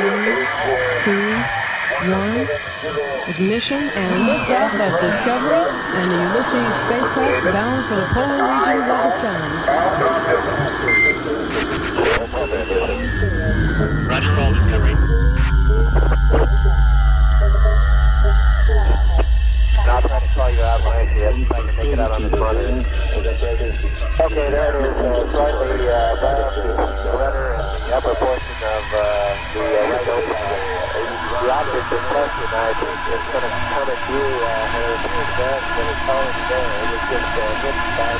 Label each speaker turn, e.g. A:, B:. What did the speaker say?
A: Three, two, one. Ignition and liftoff of Discovery and the Ulysses spacecraft bound for the polar regions of the sun.
B: Roger, roll, Discovery.
C: I'll try to call you out when I see it, if I can make it out on the front end. Okay, there it is, uh, slightly uh, bound to the rudder and the upper portion of uh, The object in question, I think, is going to come at you, uh, it appears that, but it's already there. It was just uh, hidden by